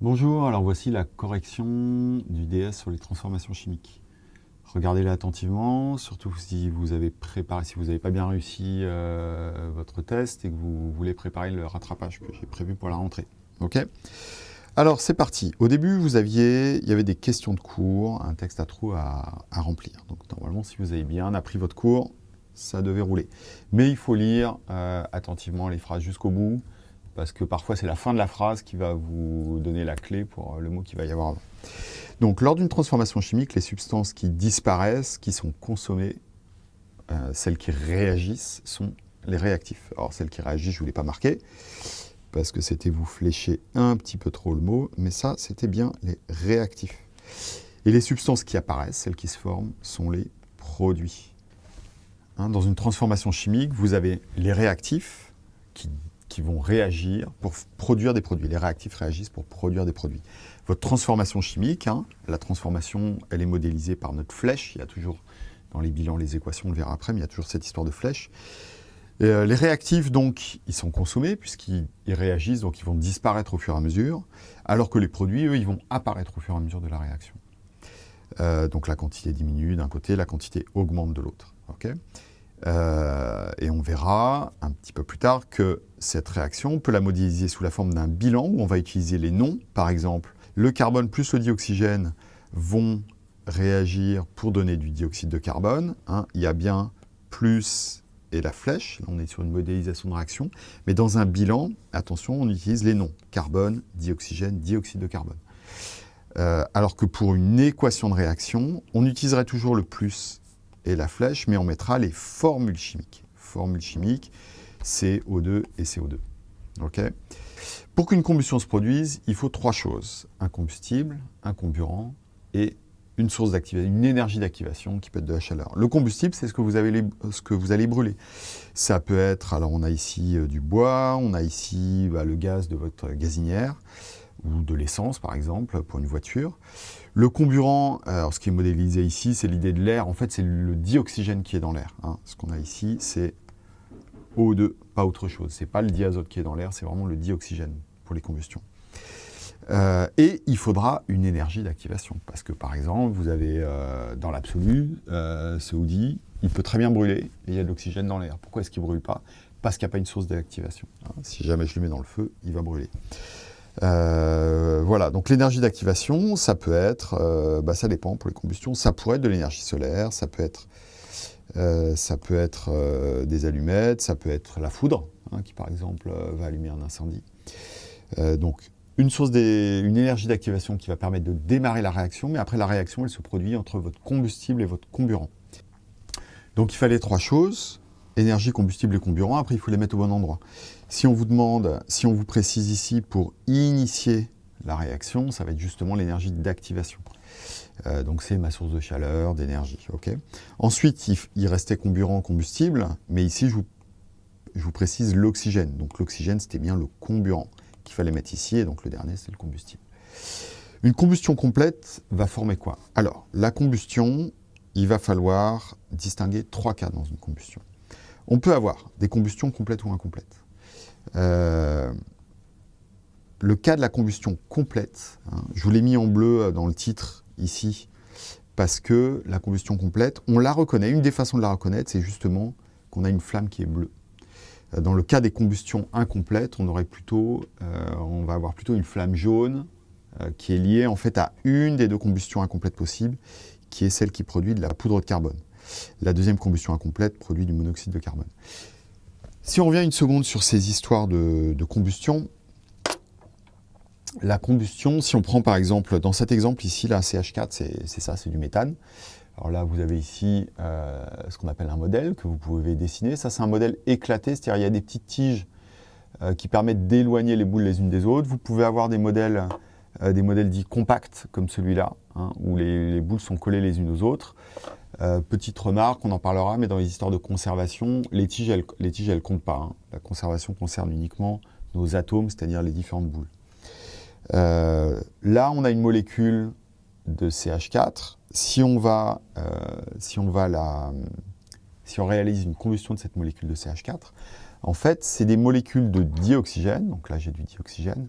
Bonjour, alors voici la correction du DS sur les transformations chimiques. Regardez-la attentivement, surtout si vous avez préparé, si vous n'avez pas bien réussi euh, votre test et que vous voulez préparer le rattrapage que j'ai prévu pour la rentrée. Ok? Alors c'est parti. Au début, vous aviez, il y avait des questions de cours, un texte à trous à, remplir. Donc normalement, si vous avez bien appris votre cours, ça devait rouler. Mais il faut lire euh, attentivement les phrases jusqu'au bout parce que parfois c'est la fin de la phrase qui va vous donner la clé pour euh, le mot qu'il va y avoir avant. Donc lors d'une transformation chimique, les substances qui disparaissent, qui sont consommées, euh, celles qui réagissent, sont les réactifs. Alors celles qui réagissent, je ne vous l'ai pas marqué, parce que c'était vous flécher un petit peu trop le mot, mais ça, c'était bien les réactifs. Et les substances qui apparaissent, celles qui se forment, sont les produits. Hein, dans une transformation chimique, vous avez les réactifs qui qui vont réagir pour produire des produits. Les réactifs réagissent pour produire des produits. Votre transformation chimique, hein, la transformation, elle est modélisée par notre flèche. Il y a toujours, dans les bilans, les équations, on le verra après, mais il y a toujours cette histoire de flèche. Euh, les réactifs, donc, ils sont consommés puisqu'ils réagissent, donc ils vont disparaître au fur et à mesure, alors que les produits, eux, ils vont apparaître au fur et à mesure de la réaction. Euh, donc la quantité diminue d'un côté, la quantité augmente de l'autre. Euh, et on verra un petit peu plus tard que cette réaction, on peut la modéliser sous la forme d'un bilan où on va utiliser les noms. Par exemple, le carbone plus le dioxygène vont réagir pour donner du dioxyde de carbone. Hein. Il y a bien plus et la flèche, on est sur une modélisation de réaction, mais dans un bilan, attention, on utilise les noms, carbone, dioxygène, dioxyde de carbone. Euh, alors que pour une équation de réaction, on utiliserait toujours le plus la flèche, mais on mettra les formules chimiques. Formules chimiques, CO2 et CO2. Ok? Pour qu'une combustion se produise, il faut trois choses. Un combustible, un comburant et une source d'activation, une énergie d'activation qui peut être de la chaleur. Le combustible, c'est ce, que vous ce que vous allez brûler. Ça peut être, alors on a ici euh, du bois, on a ici bah, le gaz de votre gazinière, ou de l'essence par exemple pour une voiture. Le comburant, alors ce qui est modélisé ici, c'est l'idée de l'air. En fait, c'est le dioxygène qui est dans l'air. Hein. Ce qu'on a ici, c'est O2, pas autre chose. Ce n'est pas le diazote qui est dans l'air, c'est vraiment le dioxygène pour les combustions. Euh, et il faudra une énergie d'activation. Parce que par exemple, vous avez euh, dans l'absolu, euh, il peut très bien brûler et il y a de l'oxygène dans l'air. Pourquoi est-ce qu'il ne brûle pas? Parce qu'il n'y a pas une source d'activation. Hein. Si jamais je le mets dans le feu, il va brûler. Euh, voilà, donc l'énergie d'activation, ça peut être, euh, bah, ça dépend pour les combustions, ça pourrait être de l'énergie solaire, ça peut être, euh, des allumettes, ça peut être la foudre, hein, qui par exemple va allumer un incendie. donc une source, des, énergie d'activation qui va permettre de démarrer la réaction, mais après la réaction, elle se produit entre votre combustible et votre comburant. Donc il fallait trois choses, énergie, combustible et comburant, après il faut les mettre au bon endroit. Si on vous demande, si on vous précise ici pour initier la réaction, ça va être justement l'énergie d'activation. Euh, donc c'est ma source de chaleur, d'énergie. Ensuite, il, restait comburant, combustible, mais ici je vous, je vous précise l'oxygène. Donc l'oxygène c'était bien le comburant qu'il fallait mettre ici, et donc le dernier c'est le combustible. Une combustion complète va former quoi? Alors, la combustion, il va falloir distinguer trois cas dans une combustion. On peut avoir des combustions complètes ou incomplètes. Euh, le cas de la combustion complète, hein, je vous l'ai mis en bleu euh, dans le titre ici, parce que la combustion complète, on la reconnaît. Une des façons de la reconnaître, c'est justement qu'on a une flamme qui est bleue. Euh, dans le cas des combustions incomplètes, on, va avoir plutôt une flamme jaune qui est liée en fait à une des deux combustions incomplètes possibles, qui est celle qui produit de la poudre de carbone. La deuxième combustion incomplète produit du monoxyde de carbone. Si on revient une seconde sur ces histoires de, combustion, la combustion, si on prend par exemple, dans cet exemple ici, là, CH4, c'est ça, c'est du méthane. Alors là, vous avez ici euh, ce qu'on appelle un modèle que vous pouvez dessiner. Ça, c'est un modèle éclaté, c'est-à-dire il y a des petites tiges euh, qui permettent d'éloigner les boules les unes des autres. Vous pouvez avoir des modèles, euh, des modèles dits compacts, comme celui-là, hein, où les, boules sont collées les unes aux autres. Euh, petite remarque, on en parlera, mais dans les histoires de conservation, les tiges, elles elles comptent pas. Hein. La conservation concerne uniquement nos atomes, c'est-à-dire les différentes boules. Euh, là, on a une molécule de CH4. Si on, va, euh, si on réalise une combustion de cette molécule de CH4, en fait, c'est des molécules de dioxygène, donc là j'ai du dioxygène,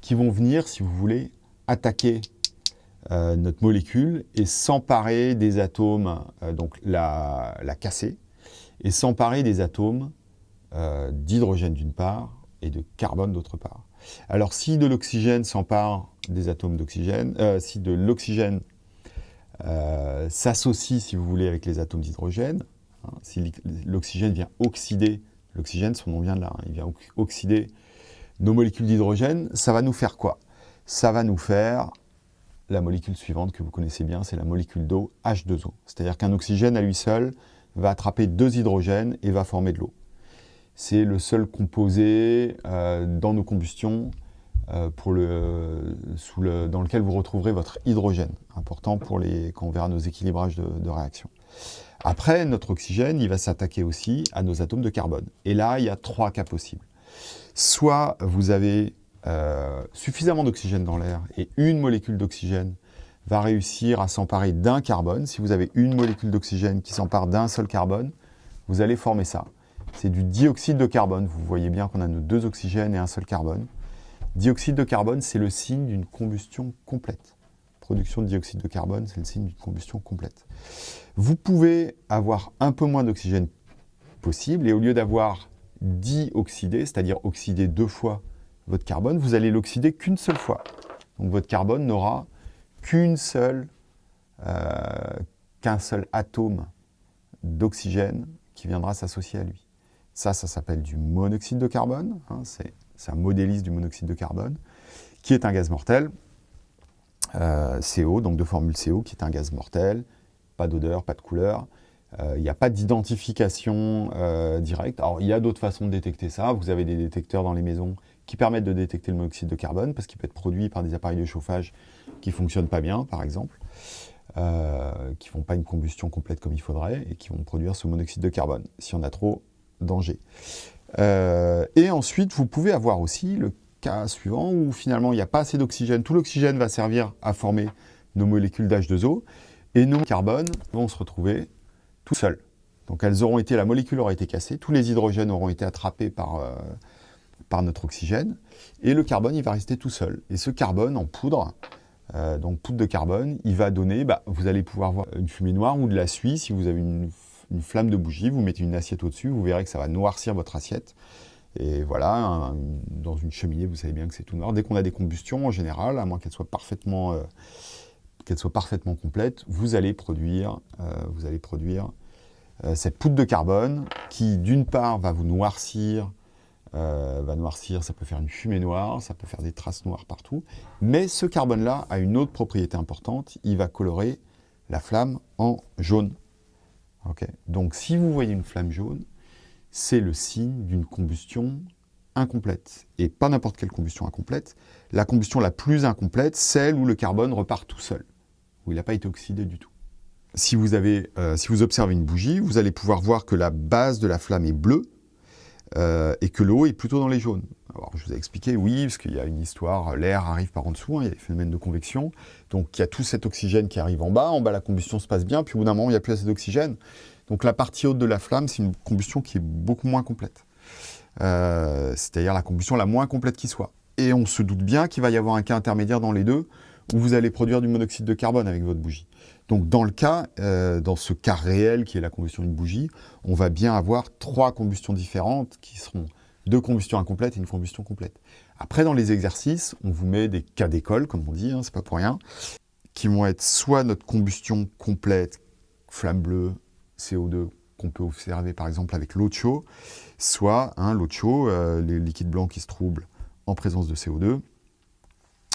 qui vont venir, si vous voulez, attaquer euh, notre molécule et s'emparer des atomes, euh, donc la, casser, et s'emparer des atomes euh, d'hydrogène d'une part et de carbone d'autre part. Alors si de l'oxygène s'empare des atomes d'oxygène, si de l'oxygène s'associe, si vous voulez, avec les atomes d'hydrogène, hein, si l'oxygène vient oxyder, l'oxygène, son nom vient de là, hein, il vient oxyder nos molécules d'hydrogène, ça va nous faire quoi? Ça va nous faire la molécule suivante que vous connaissez bien, c'est la molécule d'eau H2O. C'est-à-dire qu'un oxygène à lui seul va attraper deux hydrogènes et va former de l'eau. C'est le seul composé euh, dans nos combustions euh, dans lequel vous retrouverez votre hydrogène, important pour les, quand on verra nos équilibrages de, de réaction. Après, notre oxygène, il va s'attaquer aussi à nos atomes de carbone. Et là, il y a trois cas possibles. Soit vous avez euh, suffisamment d'oxygène dans l'air et une molécule d'oxygène va réussir à s'emparer d'un carbone. Si vous avez une molécule d'oxygène qui s'empare d'un seul carbone, vous allez former ça. C'est du dioxyde de carbone. Vous voyez bien qu'on a nos deux oxygènes et un seul carbone. Dioxyde de carbone, c'est le signe d'une combustion complète. Production de dioxyde de carbone, c'est le signe d'une combustion complète. Vous pouvez avoir un peu moins d'oxygène possible, et au lieu d'avoir dioxydé, c'est-à-dire oxydé deux fois votre carbone, vous allez l'oxyder qu'une seule fois. Donc votre carbone n'aura euh, qu'un seul atome d'oxygène qui viendra s'associer à lui. Ça, ça s'appelle du monoxyde de carbone. Hein, c'est un modéliste du monoxyde de carbone, qui est un gaz mortel. Euh, CO, donc de formule CO, qui est un gaz mortel. Pas d'odeur, pas de couleur. Euh, il n'y a pas d'identification directe. Alors, il y a d'autres façons de détecter ça. Vous avez des détecteurs dans les maisons qui permettent de détecter le monoxyde de carbone, parce qu'il peut être produit par des appareils de chauffage qui ne fonctionnent pas bien, par exemple, euh, qui ne font pas une combustion complète comme il faudrait, et qui vont produire ce monoxyde de carbone, si on a trop, danger. Euh, et ensuite, vous pouvez avoir aussi le cas suivant, où finalement il n'y a pas assez d'oxygène, tout l'oxygène va servir à former nos molécules d'H2O, et nos carbones vont se retrouver tout seuls. Donc elles auront été, la molécule aura été cassée, tous les hydrogènes auront été attrapés par... Euh, par notre oxygène, et le carbone, il va rester tout seul. Et ce carbone en poudre, euh, donc poudre de carbone, il va donner, bah, vous allez pouvoir voir une fumée noire ou de la suie, si vous avez une, flamme de bougie, vous mettez une assiette au-dessus, vous verrez que ça va noircir votre assiette. Et voilà, dans une cheminée, vous savez bien que c'est tout noir. Dès qu'on a des combustions, en général, à moins qu'elles soient parfaitement, euh, parfaitement complètes, vous allez produire, euh, vous allez produire cette poudre de carbone qui, d'une part, va vous noircir euh, va noircir, ça peut faire une fumée noire, ça peut faire des traces noires partout. Mais ce carbone-là a une autre propriété importante, il va colorer la flamme en jaune. Donc si vous voyez une flamme jaune, c'est le signe d'une combustion incomplète. Et pas n'importe quelle combustion incomplète. La combustion la plus incomplète, celle où le carbone repart tout seul, où il n'a pas été oxydé du tout. Si vous, avez, euh, si vous observez une bougie, vous allez pouvoir voir que la base de la flamme est bleue, euh, et que l'eau est plutôt dans les jaunes. Alors, je vous ai expliqué, oui, parce qu'il y a une histoire, l'air arrive par en dessous, hein, il y a des phénomènes de convection, donc il y a tout cet oxygène qui arrive en bas, en bas la combustion se passe bien, puis au bout d'un moment, il n'y a plus assez d'oxygène. Donc la partie haute de la flamme, c'est une combustion qui est beaucoup moins complète. Euh, c'est-à-dire la combustion la moins complète qui soit. Et on se doute bien qu'il va y avoir un cas intermédiaire dans les deux, où vous allez produire du monoxyde de carbone avec votre bougie. Donc dans le cas, euh, dans ce cas réel qui est la combustion d'une bougie, on va bien avoir trois combustions différentes qui seront deux combustions incomplètes et une combustion complète. Après, dans les exercices, on vous met des cas d'école, comme on dit, hein, c'est pas pour rien, qui vont être soit notre combustion complète, flamme bleue, CO2, qu'on peut observer par exemple avec l'eau de chaud, soit hein, l'eau de chaud, euh, les liquides blancs qui se troublent en présence de CO2,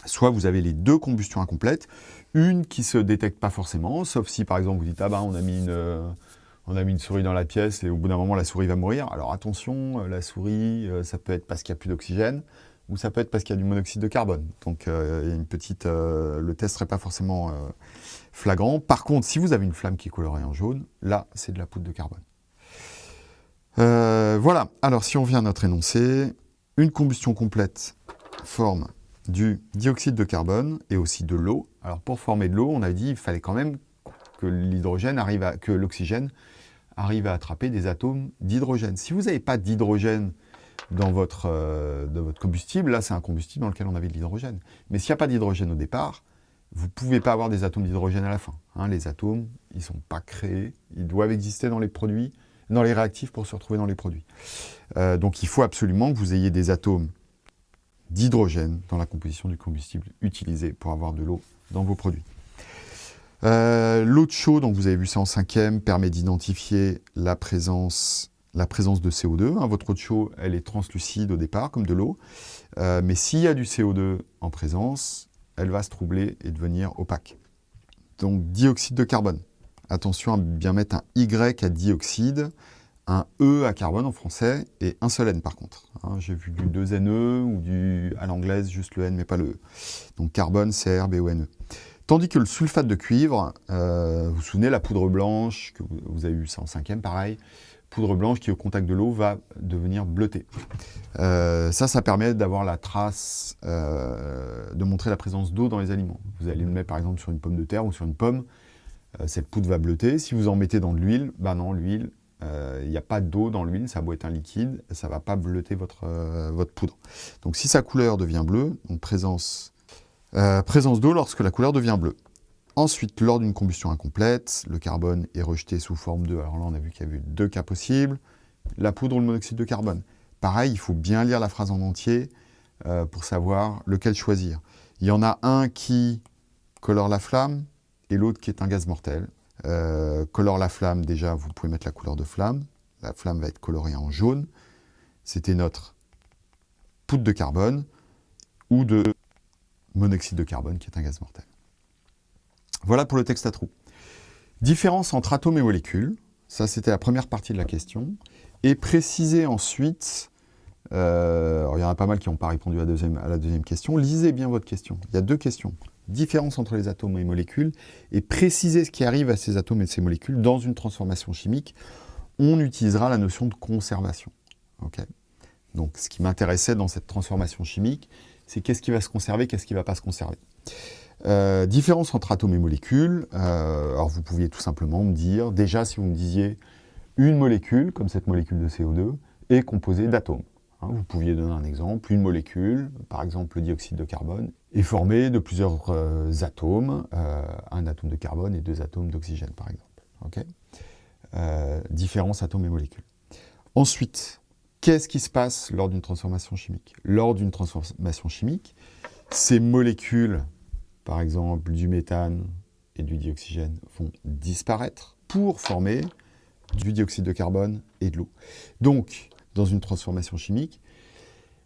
soit vous avez les deux combustions incomplètes, une qui ne se détecte pas forcément, sauf si par exemple vous dites « Ah ben on a mis une, souris dans la pièce et au bout d'un moment la souris va mourir ». Alors attention, euh, la souris, euh, ça peut être parce qu'il n'y a plus d'oxygène, ou ça peut être parce qu'il y a du monoxyde de carbone. Donc une petite, le test ne serait pas forcément flagrant. Par contre, si vous avez une flamme qui est colorée en jaune, là c'est de la poudre de carbone. voilà, alors si on vient à notre énoncé, une combustion complète forme du dioxyde de carbone et aussi de l'eau. Alors pour former de l'eau, on a dit qu'il fallait quand même que l'hydrogène arrive l'oxygène arrive à attraper des atomes d'hydrogène. Si vous n'avez pas d'hydrogène dans votre, euh, votre combustible. Là, c'est un combustible dans lequel on avait de l'hydrogène. Mais s'il n'y a pas d'hydrogène au départ, vous ne pouvez pas avoir des atomes d'hydrogène à la fin. Hein. les atomes, ils ne sont pas créés, ils doivent exister dans les produits, dans les réactifs pour se retrouver dans les produits. Euh, donc il faut absolument que vous ayez des atomes d'hydrogène dans la composition du combustible utilisé pour avoir de l'eau dans vos produits. Euh, l'eau de chaud, donc vous avez vu ça en cinquième, permet d'identifier la présence, de CO2. Hein. votre eau de chaud, elle est translucide au départ, comme de l'eau. Euh, mais s'il y a du CO2 en présence, elle va se troubler et devenir opaque. Donc dioxyde de carbone. Attention à bien mettre un Y à dioxyde, un E à carbone en français et un seul N par contre. Hein. J'ai vu du 2NE ou du à l'anglaise juste le N mais pas le E. Donc carbone, CR, Tandis que le sulfate de cuivre, euh, vous vous souvenez, la poudre blanche, que vous, avez eu ça en cinquième, pareil, poudre blanche qui au contact de l'eau va devenir bleutée. Euh, ça, ça permet d'avoir la trace, euh, de montrer la présence d'eau dans les aliments. Vous allez le mettre par exemple sur une pomme de terre ou sur une pomme, cette poudre va bleuter. Si vous en mettez dans de l'huile, ben non, l'huile, il n'y a pas d'eau dans l'huile, ça doit être un liquide, ça ne va pas bleuter votre, votre poudre. Donc si sa couleur devient bleue, donc présence euh, présence d'eau lorsque la couleur devient bleue. Ensuite, lors d'une combustion incomplète, le carbone est rejeté sous forme de... Alors là, on a vu qu'il y avait deux cas possibles. La poudre ou le monoxyde de carbone. Pareil, il faut bien lire la phrase en entier euh, pour savoir lequel choisir. Il y en a un qui colore la flamme et l'autre qui est un gaz mortel. Euh, colore la flamme, déjà, vous pouvez mettre la couleur de flamme. La flamme va être colorée en jaune. C'était notre poudre de carbone ou de monoxyde de carbone, qui est un gaz mortel. Voilà pour le texte à trous. Différence entre atomes et molécules, ça c'était la première partie de la question, et préciser ensuite, euh, il y en a pas mal qui n'ont pas répondu à la deuxième question, lisez bien votre question. Il y a deux questions. Différence entre les atomes et les molécules, et préciser ce qui arrive à ces atomes et ces molécules dans une transformation chimique. On utilisera la notion de conservation. Donc ce qui m'intéressait dans cette transformation chimique, c'est qu'est-ce qui va se conserver, qu'est-ce qui ne va pas se conserver? Euh, différence entre atomes et molécules, euh, alors vous pouviez tout simplement me dire, déjà si vous me disiez une molécule, comme cette molécule de CO2, est composée d'atomes. Hein, vous pouviez donner un exemple, une molécule, par exemple le dioxyde de carbone, est formée de plusieurs euh, atomes, un atome de carbone et deux atomes d'oxygène par exemple. différence atomes et molécules. Ensuite, Qu'est-ce qui se passe lors d'une transformation chimique? Lors d'une transformation chimique, ces molécules, par exemple du méthane et du dioxygène, vont disparaître pour former du dioxyde de carbone et de l'eau. Donc, dans une transformation chimique,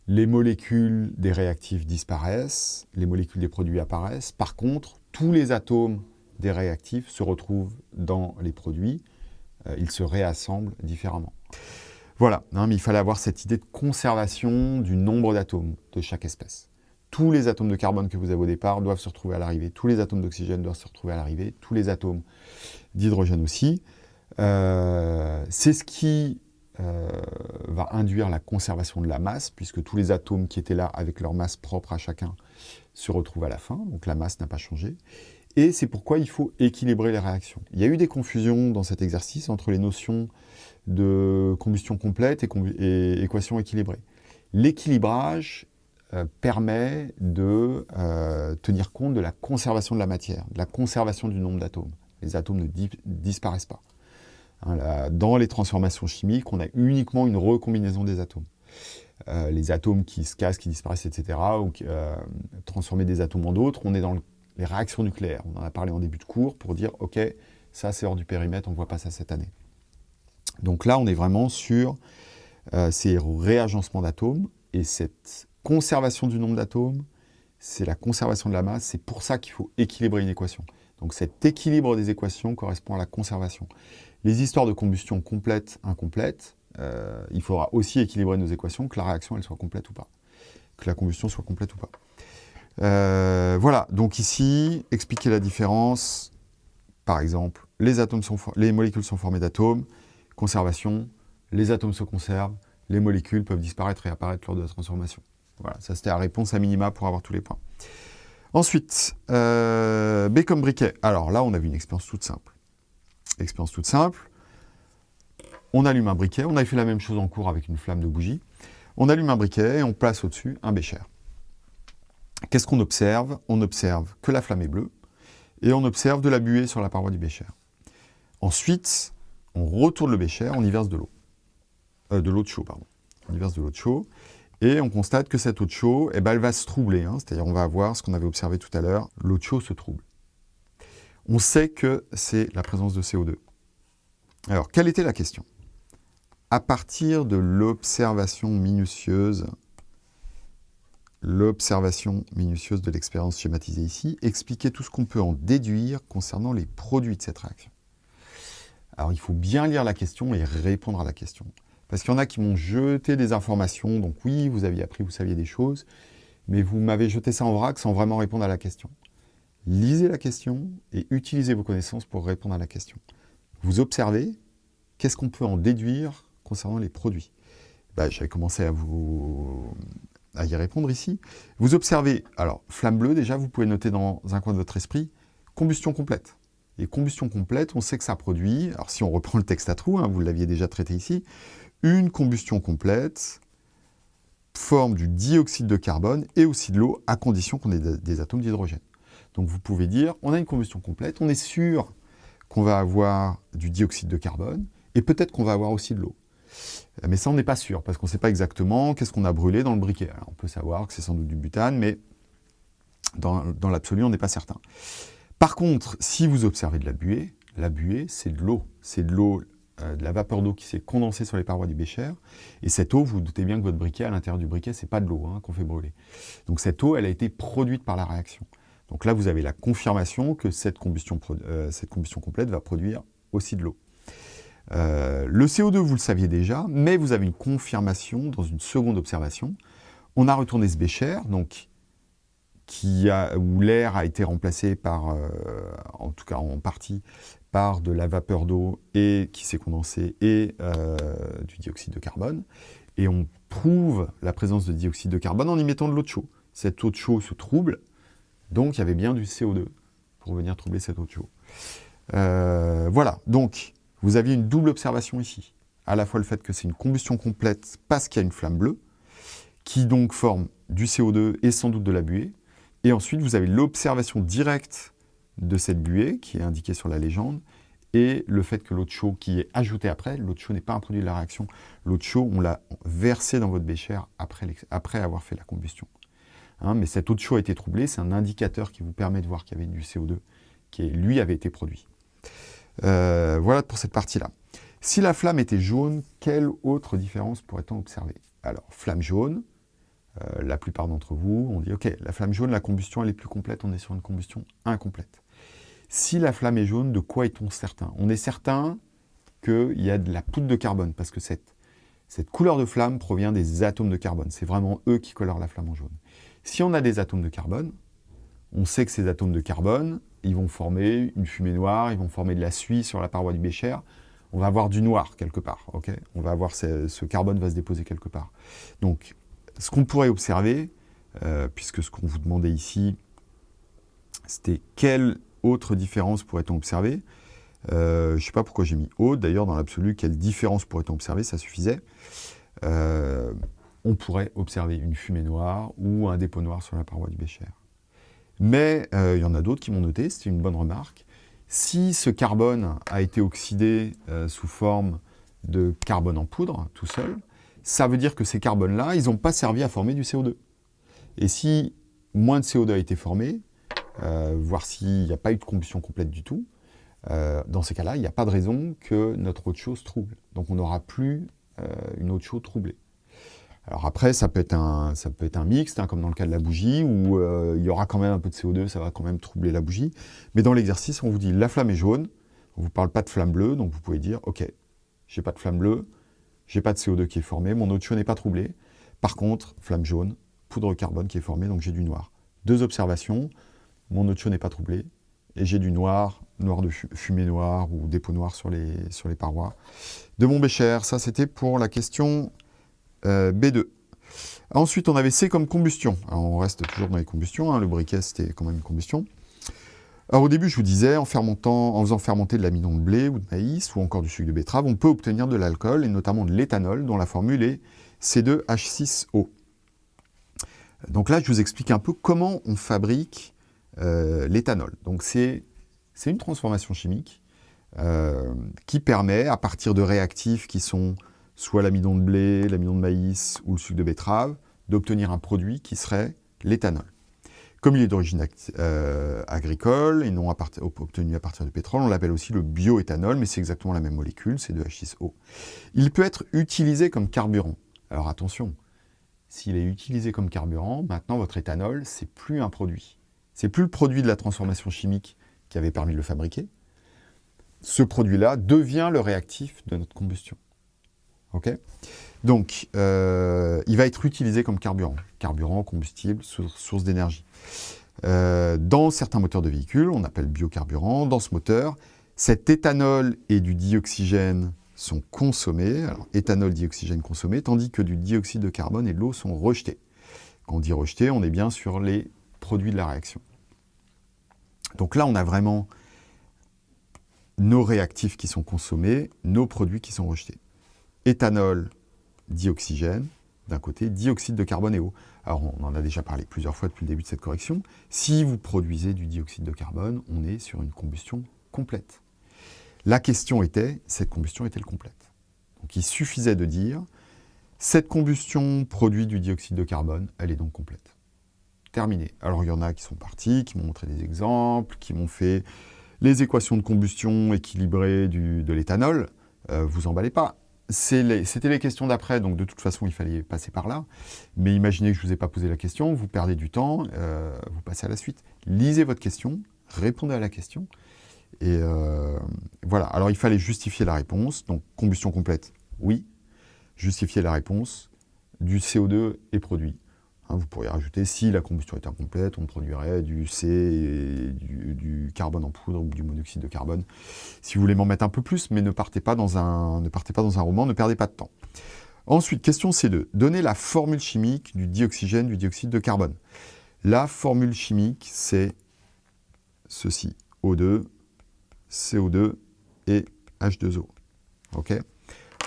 les molécules des réactifs disparaissent, les molécules des produits apparaissent. Par contre, tous les atomes des réactifs se retrouvent dans les produits. Euh, ils se réassemblent différemment. Voilà, mais il fallait avoir cette idée de conservation du nombre d'atomes de chaque espèce. Tous les atomes de carbone que vous avez au départ doivent se retrouver à l'arrivée, tous les atomes d'oxygène doivent se retrouver à l'arrivée, tous les atomes d'hydrogène aussi. Euh, c'est ce qui euh, va induire la conservation de la masse, puisque tous les atomes qui étaient là avec leur masse propre à chacun se retrouvent à la fin, donc la masse n'a pas changé. Et c'est pourquoi il faut équilibrer les réactions. Il y a eu des confusions dans cet exercice entre les notions de combustion complète et, équation équilibrée. L'équilibrage euh, permet de euh, tenir compte de la conservation de la matière, de la conservation du nombre d'atomes. Les atomes ne disparaissent pas. Hein, dans les transformations chimiques, on a uniquement une recombinaison des atomes. Euh, les atomes qui se cassent, qui disparaissent, etc., ou transformer des atomes en d'autres, on est dans les réactions nucléaires. On en a parlé en début de cours pour dire, OK, ça c'est hors du périmètre, on ne voit pas ça cette année. Donc là, on est vraiment sur euh, ces réagencements d'atomes, et cette conservation du nombre d'atomes, c'est la conservation de la masse, c'est pour ça qu'il faut équilibrer une équation. Donc cet équilibre des équations correspond à la conservation. Les histoires de combustion complète, incomplète, euh, il faudra aussi équilibrer nos équations, que la réaction soit complète ou pas, que la combustion soit complète ou pas. Euh, voilà, donc ici, expliquer la différence, par exemple, les molécules sont formées d'atomes, conservation, les atomes se conservent, les molécules peuvent disparaître et apparaître lors de la transformation. Voilà, ça c'était la réponse à minima pour avoir tous les points. Ensuite, euh, B comme briquet. Alors là, on a vu une expérience toute simple. Expérience toute simple. On allume un briquet. On avait fait la même chose en cours avec une flamme de bougie. On allume un briquet et on place au-dessus un bécher. Qu'est-ce qu'on observe? On observe que la flamme est bleue et on observe de la buée sur la paroi du bécher. Ensuite, on retourne le bécher, on y verse de l'eau. Euh, de l'eau de chaud, pardon. On y verse de l'eau de chaud et on constate que cette eau de chaud, eh ben, elle va se troubler. Hein. C'est-à-dire on va avoir ce qu'on avait observé tout à l'heure, l'eau de chaud se trouble. On sait que c'est la présence de CO2. Alors, quelle était la question? À partir de l'observation minutieuse, l'observation minutieuse de l'expérience schématisée ici, expliquer tout ce qu'on peut en déduire concernant les produits de cette réaction. Alors, il faut bien lire la question et répondre à la question. Parce qu'il y en a qui m'ont jeté des informations, donc oui, vous aviez appris, vous saviez des choses, mais vous m'avez jeté ça en vrac sans vraiment répondre à la question. Lisez la question et utilisez vos connaissances pour répondre à la question. Vous observez, qu'est-ce qu'on peut en déduire concernant les produits bah, J'avais commencé à, vous, y répondre ici. Vous observez, alors, flamme bleue, déjà, vous pouvez noter dans un coin de votre esprit, combustion complète. Et combustion complète, on sait que ça produit, alors si on reprend le texte à trous, hein, vous l'aviez déjà traité ici, une combustion complète forme du dioxyde de carbone et aussi de l'eau, à condition qu'on ait des atomes d'hydrogène. Donc vous pouvez dire, on a une combustion complète, on est sûr qu'on va avoir du dioxyde de carbone, et peut-être qu'on va avoir aussi de l'eau. Mais ça, on n'est pas sûr, parce qu'on ne sait pas exactement qu'est-ce qu'on a brûlé dans le briquet. on peut savoir que c'est sans doute du butane, mais dans, l'absolu, on n'est pas certain. Par contre, si vous observez de la buée, la buée, c'est de l'eau. C'est de l'eau euh, de la vapeur d'eau qui s'est condensée sur les parois du bécher. Et cette eau, vous, vous doutez bien que votre briquet, à l'intérieur du briquet, c'est pas de l'eau hein, qu'on fait brûler. Donc cette eau, elle a été produite par la réaction. Donc là, vous avez la confirmation que cette combustion, euh, complète va produire aussi de l'eau. Euh, le CO2, vous le saviez déjà, mais vous avez une confirmation dans une seconde observation. On a retourné ce bécher, donc où l'air a été remplacé par, en tout cas en partie, par de la vapeur d'eau et qui s'est condensée et euh, du dioxyde de carbone. Et on prouve la présence de dioxyde de carbone en y mettant de l'eau de chaud. Cette eau de chaud se trouble, donc il y avait bien du CO2 pour venir troubler de chaud. Euh, voilà, donc vous aviez une double observation ici. À la fois le fait que c'est une combustion complète parce qu'il y a une flamme bleue, qui donc forme du CO2 et sans doute de la buée. Et ensuite, vous avez l'observation directe de cette buée qui est indiquée sur la légende et le fait que l'eau de chaud qui est ajoutée après, l'eau de chaud n'est pas un produit de la réaction, l'eau de chaud on l'a versée dans votre bécher après, après avoir fait la combustion. Hein, mais cette eau de chaud a été troublée, c'est un indicateur qui vous permet de voir qu'il y avait du CO2 qui, lui, avait été produit. Euh, voilà pour cette partie-là. Si la flamme était jaune, quelle autre différence pourrait-on observer? Alors, flamme jaune, euh, la plupart d'entre vous ont dit, ok, la flamme jaune, la combustion, elle est plus complète, on est sur une combustion incomplète. Si la flamme est jaune, de quoi est-on certain? On est certain qu'il y a de la poudre de carbone, parce que cette couleur de flamme provient des atomes de carbone. C'est vraiment eux qui colorent la flamme en jaune. Si on a des atomes de carbone, on sait que ces atomes de carbone, ils vont former une fumée noire, ils vont former de la suie sur la paroi du bécher, on va avoir du noir quelque part, ok? On va avoir ce, carbone va se déposer quelque part. Donc, ce qu'on pourrait observer, euh, puisque ce qu'on vous demandait ici, c'était quelle autre différence pourrait-on observer? Euh, Je ne sais pas pourquoi j'ai mis haute, d'ailleurs dans l'absolu, quelle différence pourrait-on observer? Ça suffisait. Euh, on pourrait observer une fumée noire ou un dépôt noir sur la paroi du bécher. Mais il y en a d'autres qui m'ont noté, c'était une bonne remarque. Si ce carbone a été oxydé sous forme de carbone en poudre, tout seul, ça veut dire que ces carbones-là, ils n'ont pas servi à former du CO2. Et si moins de CO2 a été formé, euh, voire s'il n'y a pas eu de combustion complète du tout, euh, dans ces cas-là, il n'y a pas de raison que notre eau de trouble. Donc on n'aura plus euh, une eau de troublée. Alors après, ça peut être un, ça peut être un mixte, hein, comme dans le cas de la bougie, où il y aura quand même un peu de CO2, ça va quand même troubler la bougie. Mais dans l'exercice, on vous dit la flamme est jaune, on ne vous parle pas de flamme bleue, donc vous pouvez dire, ok, j'ai pas de flamme bleue, j'ai pas de CO2 qui est formé, mon eau de chaude n'est pas troublée. Par contre, flamme jaune, poudre carbone qui est formée, donc j'ai du noir. Deux observations, mon eau de chaude n'est pas troublée, et j'ai du noir, noir de fumée noire ou dépôt noir sur les, sur les parois. De mon bécher, ça c'était pour la question euh, B2. Ensuite, on avait C comme combustion. on reste toujours dans les combustions, hein. le briquet c'était quand même une combustion. Au début, je vous disais, en faisant fermenter de l'amidon de blé ou de maïs, ou encore du sucre de betterave, on peut obtenir de l'alcool, et notamment de l'éthanol, dont la formule est C2H6O. Donc là, je vous explique un peu comment on fabrique euh, l'éthanol. Donc c'est une transformation chimique euh, qui permet, à partir de réactifs qui sont soit l'amidon de blé, l'amidon de maïs ou le sucre de betterave, d'obtenir un produit qui serait l'éthanol. Comme il est d'origine euh, agricole et non obtenu à partir du pétrole, on l'appelle aussi le bioéthanol, mais c'est exactement la même molécule, c'est de H6O. Il peut être utilisé comme carburant. Alors attention, s'il est utilisé comme carburant, maintenant votre éthanol, c'est plus un produit. C'est plus le produit de la transformation chimique qui avait permis de le fabriquer. Ce produit-là devient le réactif de notre combustion. Donc, euh, il va être utilisé comme carburant. Carburant, combustible, source d'énergie. Euh, dans certains moteurs de véhicules, on appelle biocarburant. Dans ce moteur, cet éthanol et du dioxygène sont consommés, alors éthanol, dioxygène consommé, tandis que du dioxyde de carbone et de l'eau sont rejetés. Quand on dit rejeté, on est bien sur les produits de la réaction. Donc là, on a vraiment nos réactifs qui sont consommés, nos produits qui sont rejetés. Éthanol, dioxygène, d'un côté, dioxyde de carbone et eau. Alors, on en a déjà parlé plusieurs fois depuis le début de cette correction. Si vous produisez du dioxyde de carbone, on est sur une combustion complète. La question était, cette combustion est-elle complète? Donc il suffisait de dire, cette combustion produit du dioxyde de carbone, elle est donc complète. Terminé. Alors il y en a qui sont partis, qui m'ont montré des exemples, qui m'ont fait les équations de combustion équilibrées de l'éthanol. Euh, vous emballez pas. C'était les, questions d'après, donc de toute façon, il fallait passer par là. Mais imaginez que je ne vous ai pas posé la question, vous perdez du temps, euh, vous passez à la suite. Lisez votre question, répondez à la question, et euh, voilà, alors il fallait justifier la réponse, donc combustion complète, oui. Justifier la réponse, du CO2 est produit. Hein, vous pourriez rajouter, si la combustion est incomplète, on produirait du C, et du, carbone en poudre ou du monoxyde de carbone. Si vous voulez m'en mettre un peu plus, mais ne partez, pas dans un, ne partez pas dans un roman, ne perdez pas de temps. Ensuite, question C2. Donnez la formule chimique du dioxygène, du dioxyde de carbone. La formule chimique, c'est ceci. O2 CO2 et H2O. Ok?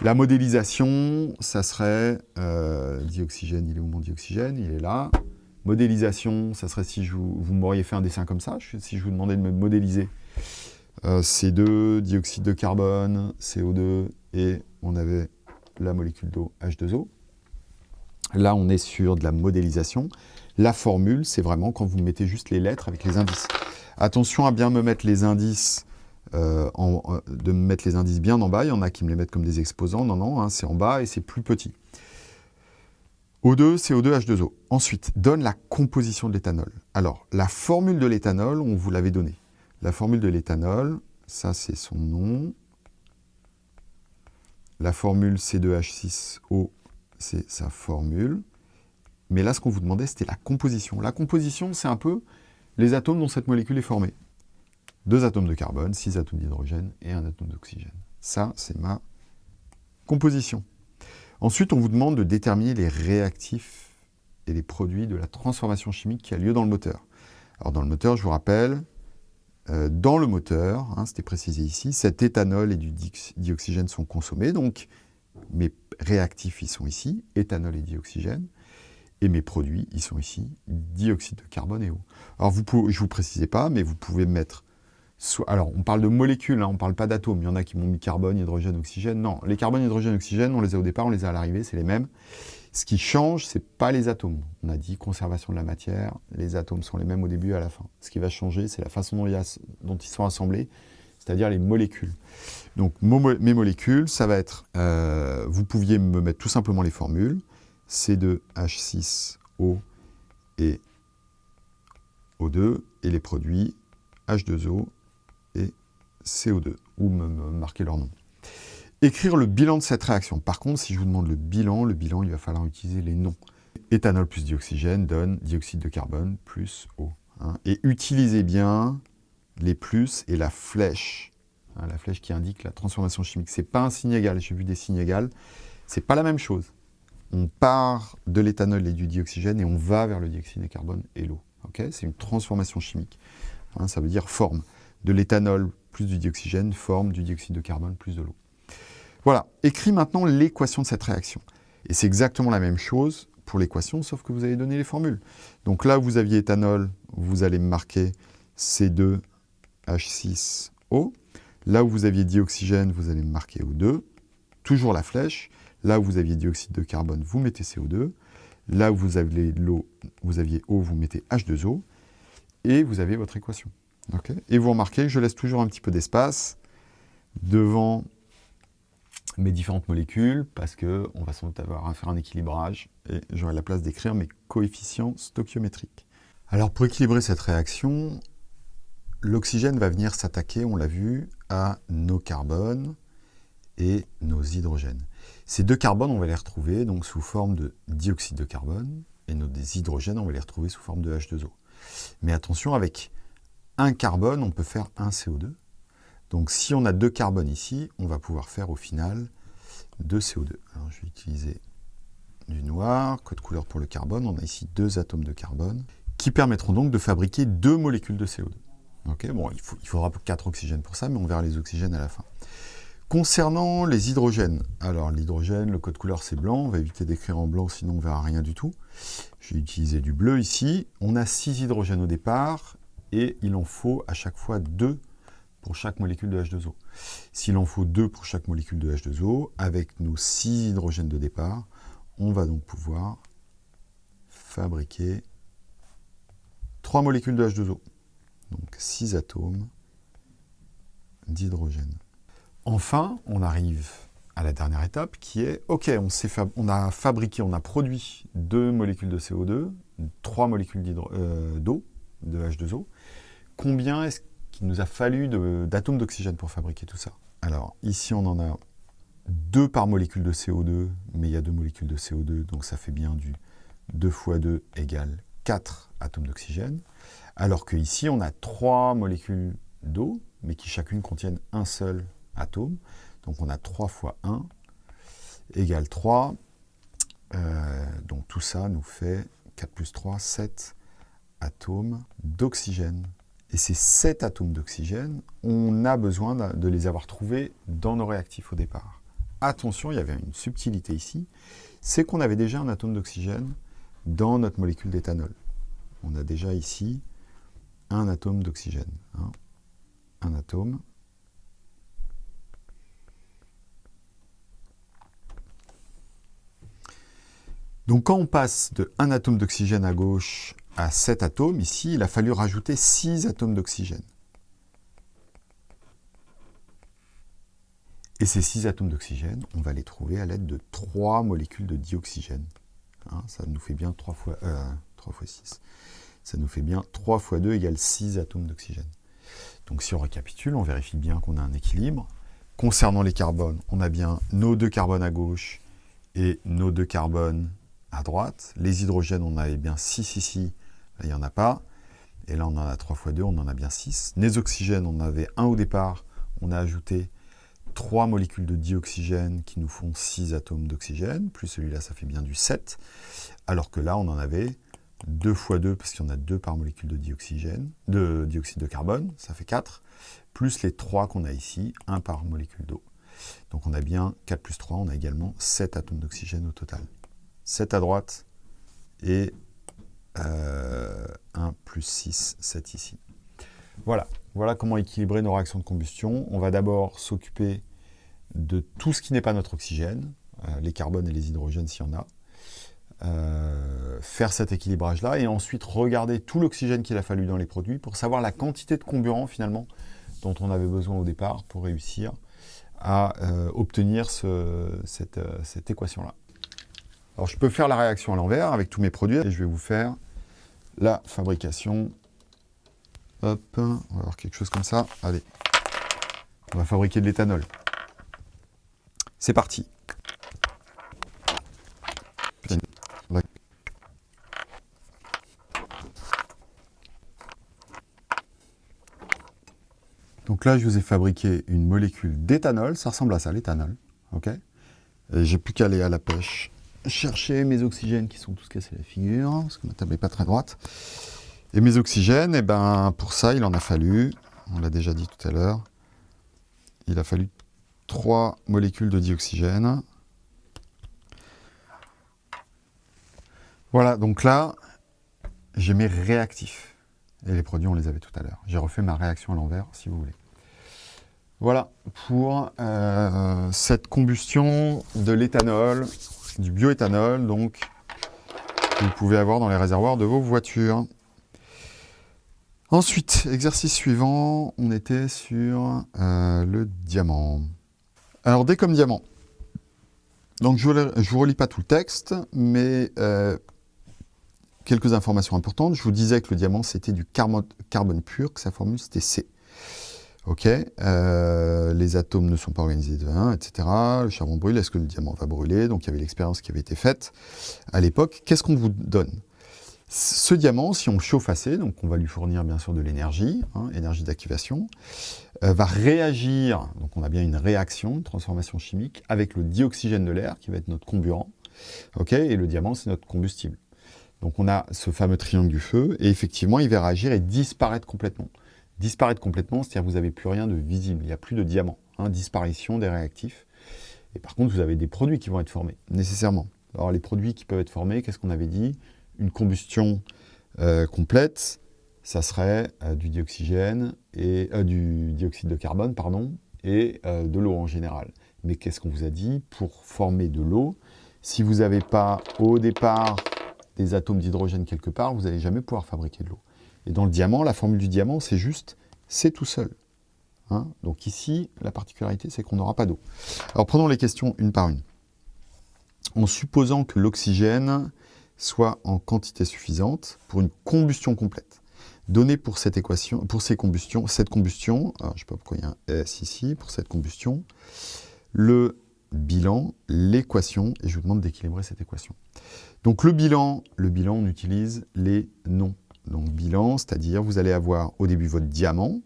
La modélisation, ça serait euh, dioxygène, il est où mon dioxygène? Il est là. Modélisation, ça serait si vous m'auriez fait un dessin comme ça, si je vous demandais de me modéliser euh, C2, dioxyde de carbone, CO2, et on avait la molécule d'eau H2O. Là, on est sur de la modélisation. La formule, c'est vraiment quand vous mettez juste les lettres avec les indices. Attention à bien me mettre les indices euh, de mettre les indices bien en bas. Il y en a qui me les mettent comme des exposants. Non, non, hein, c'est en bas et c'est plus petit. O2, CO2, H2O. Ensuite, donne la composition de l'éthanol. Alors, la formule de l'éthanol, on vous l'avait donnée. La formule de l'éthanol, ça c'est son nom. La formule C2H6O, c'est sa formule. Mais là, ce qu'on vous demandait, c'était la composition. La composition, c'est un peu les atomes dont cette molécule est formée deux atomes de carbone, six atomes d'hydrogène et un atome d'oxygène. Ça, c'est ma composition. Ensuite, on vous demande de déterminer les réactifs et les produits de la transformation chimique qui a lieu dans le moteur. Alors dans le moteur, je vous rappelle, euh, dans le moteur, hein, c'était précisé ici, cet éthanol et du dioxygène sont consommés, donc mes réactifs, ils sont ici, éthanol et dioxygène, et mes produits, ils sont ici, dioxyde de carbone et eau. Alors vous pouvez, je ne vous précisais pas, mais vous pouvez mettre alors, on parle de molécules, hein, on ne parle pas d'atomes. Il y en a qui m'ont mis carbone, hydrogène, oxygène. Non, les carbone, hydrogène, oxygène, on les a au départ, on les a à l'arrivée, c'est les mêmes. Ce qui change, ce n'est pas les atomes. On a dit conservation de la matière, les atomes sont les mêmes au début et à la fin. Ce qui va changer, c'est la façon dont, ils sont assemblés, c'est-à-dire les molécules. Donc, mes molécules, ça va être... Euh, vous pouviez me mettre tout simplement les formules. C2H6O et O2, et les produits H2O et CO2, ou me, marquer leur nom. Écrire le bilan de cette réaction. Par contre, si je vous demande le bilan, le bilan, il va falloir utiliser les noms. Éthanol plus dioxygène donne dioxyde de carbone plus eau. Et utilisez bien les plus et la flèche. Hein, la flèche qui indique la transformation chimique. Ce n'est pas un signe égal, j'ai vu des signes égaux. Ce n'est pas la même chose. On part de l'éthanol et du dioxygène et on va vers le dioxyde de carbone et l'eau. C'est une transformation chimique. Hein, ça veut dire forme de l'éthanol plus du dioxygène forme du dioxyde de carbone plus de l'eau. Voilà, écris maintenant l'équation de cette réaction. Et c'est exactement la même chose pour l'équation, sauf que vous avez donné les formules. Donc là, vous aviez éthanol, vous allez marquer C2H6O. Là où vous aviez dioxygène, vous allez marquer O2. Toujours la flèche. Là où vous aviez dioxyde de carbone, vous mettez CO2. Là où vous aviez l'eau, vous aviez eau, vous mettez H2O. Et vous avez votre équation. Et vous remarquez que je laisse toujours un petit peu d'espace devant mes différentes molécules parce qu'on va sans doute avoir à faire un équilibrage et j'aurai la place d'écrire mes coefficients stoichiométriques. Alors pour équilibrer cette réaction, l'oxygène va venir s'attaquer, on l'a vu, à nos carbones et nos hydrogènes. Ces deux carbones, on va les retrouver donc sous forme de dioxyde de carbone et nos hydrogènes, on va les retrouver sous forme de H2O. Mais attention, avec un carbone, on peut faire un CO2 donc si on a deux carbones ici, on va pouvoir faire au final deux CO2. Alors je vais utiliser du noir, code couleur pour le carbone. On a ici deux atomes de carbone qui permettront donc de fabriquer deux molécules de CO2. bon, il, faudra quatre oxygènes pour ça, mais on verra les oxygènes à la fin. Concernant les hydrogènes, alors l'hydrogène, le code couleur c'est blanc, on va éviter d'écrire en blanc sinon on ne verra rien du tout. Je vais utiliser du bleu ici. On a six hydrogènes au départ et il en faut à chaque fois deux pour chaque molécule de H2O. S'il en faut 2 pour chaque molécule de H2O, avec nos 6 hydrogènes de départ, on va donc pouvoir fabriquer 3 molécules de H2O. Donc 6 atomes d'hydrogène. Enfin, on arrive à la dernière étape qui est, ok, on, a fabriqué, on a produit 2 molécules de CO2, 3 molécules euh, d'eau, de H2O. Combien est-ce il nous a fallu d'atomes d'oxygène pour fabriquer tout ça? Alors, ici, on en a deux par molécule de CO2, mais il y a deux molécules de CO2, donc ça fait bien du 2 fois 2 égale 4 atomes d'oxygène. Alors que ici, on a trois molécules d'eau, mais qui chacune contiennent un seul atome. Donc on a 3 fois 1 égale 3. Euh, donc tout ça nous fait 4 plus 3, 7 atomes d'oxygène. Et ces 7 atomes d'oxygène, on a besoin de les avoir trouvés dans nos réactifs au départ. Attention, il y avait une subtilité ici, c'est qu'on avait déjà un atome d'oxygène dans notre molécule d'éthanol. On a déjà ici un atome d'oxygène. Hein. Un atome. Donc quand on passe de un atome d'oxygène à gauche à 7 atomes, ici, il a fallu rajouter 6 atomes d'oxygène. Et ces 6 atomes d'oxygène, on va les trouver à l'aide de 3 molécules de dioxygène. Hein, ça nous fait bien 3 fois, 3 euh, fois 6. Ça nous fait bien 3 fois 2 égale 6 atomes d'oxygène. Donc si on récapitule, on vérifie bien qu'on a un équilibre. Concernant les carbones, on a bien nos deux carbones à gauche et nos deux carbones à droite. Les hydrogènes, on avait bien 6 ici il n'y en a pas. Et là, on en a 3 fois 2, on en a bien 6. Les oxygènes, on avait un au départ. On a ajouté 3 molécules de dioxygène qui nous font 6 atomes d'oxygène. Plus celui-là, ça fait bien du 7. Alors que là, on en avait 2 fois 2, parce qu'il y en a 2 par molécule de dioxygène, de dioxyde de carbone, ça fait 4. Plus les 3 qu'on a ici, 1 par molécule d'eau. Donc on a bien 4 plus 3, on a également 7 atomes d'oxygène au total. 7 à droite et 1 euh, plus 6, 7 ici. Voilà, comment équilibrer nos réactions de combustion. On va d'abord s'occuper de tout ce qui n'est pas notre oxygène, euh, les carbones et les hydrogènes s'il y en a, euh, faire cet équilibrage-là, et ensuite regarder tout l'oxygène qu'il a fallu dans les produits pour savoir la quantité de comburant finalement dont on avait besoin au départ pour réussir à obtenir cette, cette équation-là. Alors je peux faire la réaction à l'envers avec tous mes produits et je vais vous faire la fabrication. Hop, on va avoir quelque chose comme ça. Allez, on va fabriquer de l'éthanol. C'est parti. Donc là, je vous ai fabriqué une molécule d'éthanol. Ça ressemble à ça, l'éthanol. Ok J'ai plus qu'à aller à la pêche chercher mes oxygènes qui sont tous cassés la figure, parce que ma table n'est pas très droite. Et mes oxygènes, eh ben, pour ça, il en a fallu, on l'a déjà dit tout à l'heure, il a fallu trois molécules de dioxygène. Voilà, donc là, j'ai mes réactifs. Et les produits, on les avait tout à l'heure. J'ai refait ma réaction à l'envers, si vous voulez. Voilà pour euh, cette combustion de l'éthanol, du bioéthanol, donc, vous pouvez avoir dans les réservoirs de vos voitures. Ensuite, exercice suivant, on était sur euh, le diamant. Alors, D comme diamant. Donc, je ne vous relis pas tout le texte, mais euh, quelques informations importantes. Je vous disais que le diamant, c'était du carbone pur, que sa formule, c'était C. Ok, euh, les atomes ne sont pas organisés de 1, etc. Le charbon brûle, est-ce que le diamant va brûler? Donc il y avait l'expérience qui avait été faite à l'époque. Qu'est-ce qu'on vous donne? Ce diamant, si on le chauffe assez, donc on va lui fournir bien sûr de l'énergie, hein, énergie d'activation, euh, va réagir, donc on a bien une réaction, une transformation chimique, avec le dioxygène de l'air qui va être notre comburant. Ok, et le diamant, c'est notre combustible. Donc on a ce fameux triangle du feu, et effectivement, il va réagir et disparaître complètement disparaître complètement, c'est-à-dire vous n'avez plus rien de visible, il n'y a plus de diamant, hein, disparition des réactifs. Et par contre, vous avez des produits qui vont être formés, nécessairement. Alors les produits qui peuvent être formés, qu'est-ce qu'on avait dit? Une combustion euh, complète, ça serait euh, du dioxygène et euh, du dioxyde de carbone, pardon, et de l'eau en général. Mais qu'est-ce qu'on vous a dit? Pour former de l'eau, si vous n'avez pas au départ des atomes d'hydrogène quelque part, vous n'allez jamais pouvoir fabriquer de l'eau. Et dans le diamant, la formule du diamant, c'est juste, c'est tout seul. Hein. Donc ici, la particularité, c'est qu'on n'aura pas d'eau. Alors prenons les questions une par une. En supposant que l'oxygène soit en quantité suffisante pour une combustion complète. Donné pour cette équation, pour ces combustions, cette combustion, je ne sais pas pourquoi il y a un S ici, pour cette combustion, le bilan, l'équation, et je vous demande d'équilibrer cette équation. Donc le bilan, le bilan, on utilise les noms donc bilan, c'est-à-dire vous allez avoir au début votre diamant.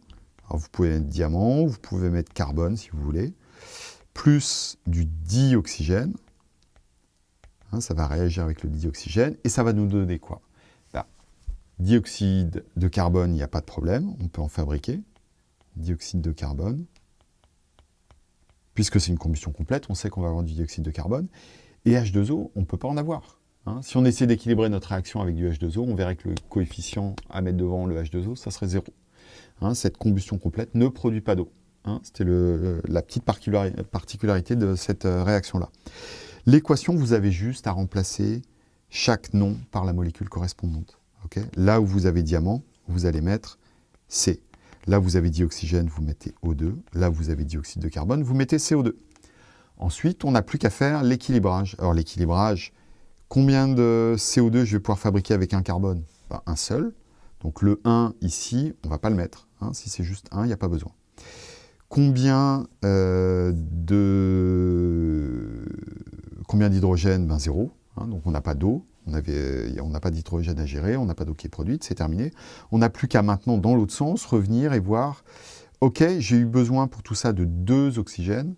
Alors vous pouvez mettre diamant, vous pouvez mettre carbone si vous voulez, plus du dioxygène. Hein, ça va réagir avec le dioxygène et ça va nous donner quoi? Bah, Dioxyde de carbone, il n'y a pas de problème, on peut en fabriquer. Dioxyde de carbone. Puisque c'est une combustion complète, on sait qu'on va avoir du dioxyde de carbone. Et H2O, on ne peut pas en avoir. Hein, si on essaie d'équilibrer notre réaction avec du H2O, on verrait que le coefficient à mettre devant le H2O, ça serait zéro. Hein, cette combustion complète ne produit pas d'eau. Hein, C'était la petite particularité de cette euh, réaction-là. L'équation, vous avez juste à remplacer chaque nom par la molécule correspondante. Là où vous avez diamant, vous allez mettre C. Là où vous avez dioxygène, vous mettez O2. Là où vous avez dioxyde de carbone, vous mettez CO2. Ensuite, on n'a plus qu'à faire l'équilibrage. Alors l'équilibrage, Combien de CO2 je vais pouvoir fabriquer avec un carbone? Un seul. Donc le 1 ici, on ne va pas le mettre. Hein. Si c'est juste 1, il n'y a pas besoin. Combien euh, de combien d'hydrogène? Ben, Zéro. Hein. donc on n'a pas d'eau, on n'a pas d'hydrogène à gérer, on n'a pas d'eau qui est produite, c'est terminé. On n'a plus qu'à maintenant, dans l'autre sens, revenir et voir, ok, j'ai eu besoin pour tout ça de deux oxygènes,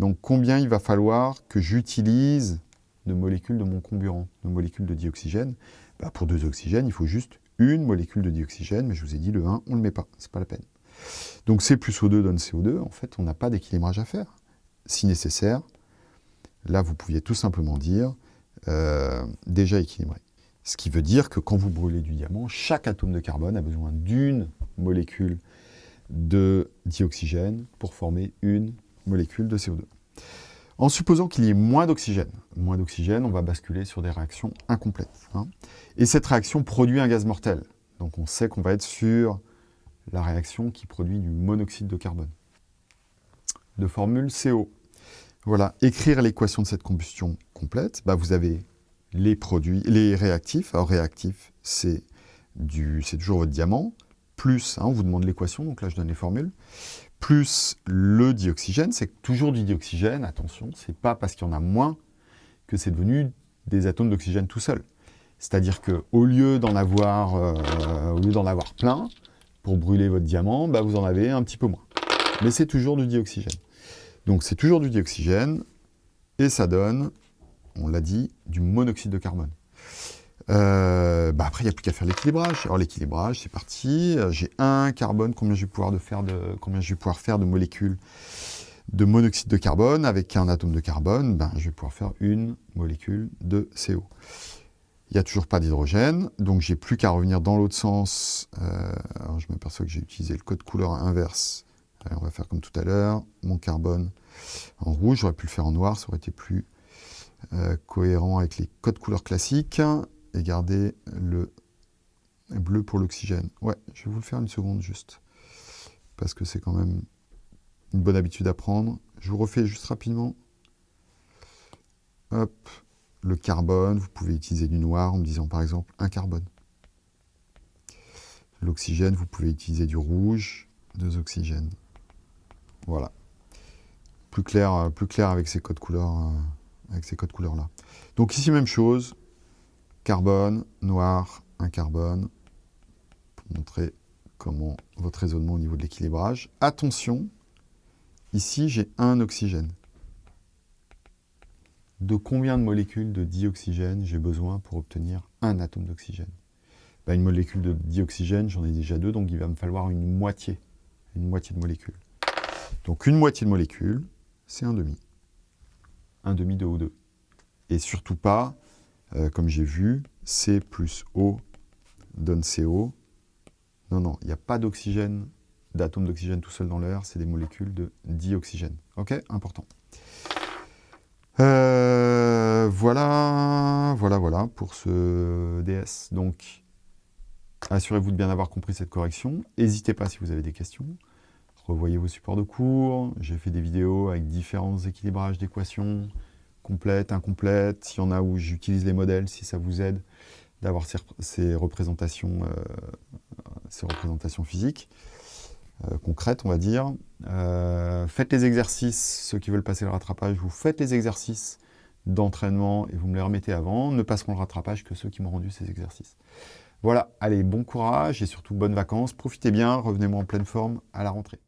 donc combien il va falloir que j'utilise de molécules de mon comburant, de molécules de dioxygène. Bah, pour deux oxygènes, il faut juste une molécule de dioxygène, mais je vous ai dit, le 1, on ne le met pas, c'est pas la peine. Donc C plus O2 donne CO2, en fait, on n'a pas d'équilibrage à faire. Si nécessaire, là, vous pouviez tout simplement dire euh, déjà équilibré. Ce qui veut dire que quand vous brûlez du diamant, chaque atome de carbone a besoin d'une molécule de dioxygène pour former une molécule de CO2. En supposant qu'il y ait moins d'oxygène, moins d'oxygène, on va basculer sur des réactions incomplètes. Hein. Et cette réaction produit un gaz mortel. Donc on sait qu'on va être sur la réaction qui produit du monoxyde de carbone. De formule CO. Voilà, écrire l'équation de cette combustion complète, bah vous avez les produits, les réactifs. Alors réactif, c'est toujours votre diamant, plus, hein, on vous demande l'équation, donc là je donne les formules, plus le dioxygène, c'est toujours du dioxygène, attention, c'est pas parce qu'il y en a moins que c'est devenu des atomes d'oxygène tout seul. C'est-à-dire qu'au lieu d'en avoir, euh, avoir plein, pour brûler votre diamant, bah vous en avez un petit peu moins. Mais c'est toujours du dioxygène. Donc c'est toujours du dioxygène, et ça donne, on l'a dit, du monoxyde de carbone. Euh, bah après, il n'y a plus qu'à faire l'équilibrage. Alors l'équilibrage, c'est parti. J'ai un carbone, combien je vais pouvoir, de faire, de, combien je vais pouvoir faire de molécules de monoxyde de carbone avec un atome de carbone ben, Je vais pouvoir faire une molécule de CO. Il n'y a toujours pas d'hydrogène, donc j'ai plus qu'à revenir dans l'autre sens. Euh, alors je m'aperçois que j'ai utilisé le code couleur inverse. on va faire comme tout à l'heure. Mon carbone en rouge, j'aurais pu le faire en noir, ça aurait été plus euh, cohérent avec les codes couleurs classiques. Et garder le bleu pour l'oxygène. Ouais, je vais vous le faire une seconde juste. Parce que c'est quand même une bonne habitude à prendre. Je vous refais juste rapidement. Hop, le carbone, vous pouvez utiliser du noir en me disant par exemple un carbone. L'oxygène, vous pouvez utiliser du rouge, deux oxygènes. Voilà. Plus clair, euh, plus clair avec ces codes couleurs, euh, avec ces codes couleurs là. Donc ici même chose, carbone, noir, un carbone, pour montrer comment votre raisonnement au niveau de l'équilibrage. Attention, ici j'ai un oxygène de combien de molécules de dioxygène j'ai besoin pour obtenir un atome d'oxygène? Ben, Une molécule de dioxygène, j'en ai déjà deux, donc il va me falloir une moitié, une moitié de molécule. Donc une moitié de molécule, c'est un demi. Un demi de O2. Et surtout pas, euh, comme j'ai vu, C plus O donne CO. Non, non, il n'y a pas d'oxygène, d'atome d'oxygène tout seul dans l'air, c'est des molécules de dioxygène. Ok Important. Euh, voilà, voilà, voilà pour ce DS. Donc, assurez-vous de bien avoir compris cette correction. N'hésitez pas si vous avez des questions. Revoyez vos supports de cours. J'ai fait des vidéos avec différents équilibrages d'équations, complètes, incomplètes. S'il y en a où j'utilise les modèles, si ça vous aide d'avoir ces, représentations, euh, ces représentations physiques. Euh, concrète, on va dire. Euh, faites les exercices, ceux qui veulent passer le rattrapage, vous faites les exercices d'entraînement et vous me les remettez avant. Ne passeront le rattrapage que ceux qui m'ont rendu ces exercices. Voilà, allez, bon courage et surtout bonnes vacances. Profitez bien, revenez-moi en pleine forme à la rentrée.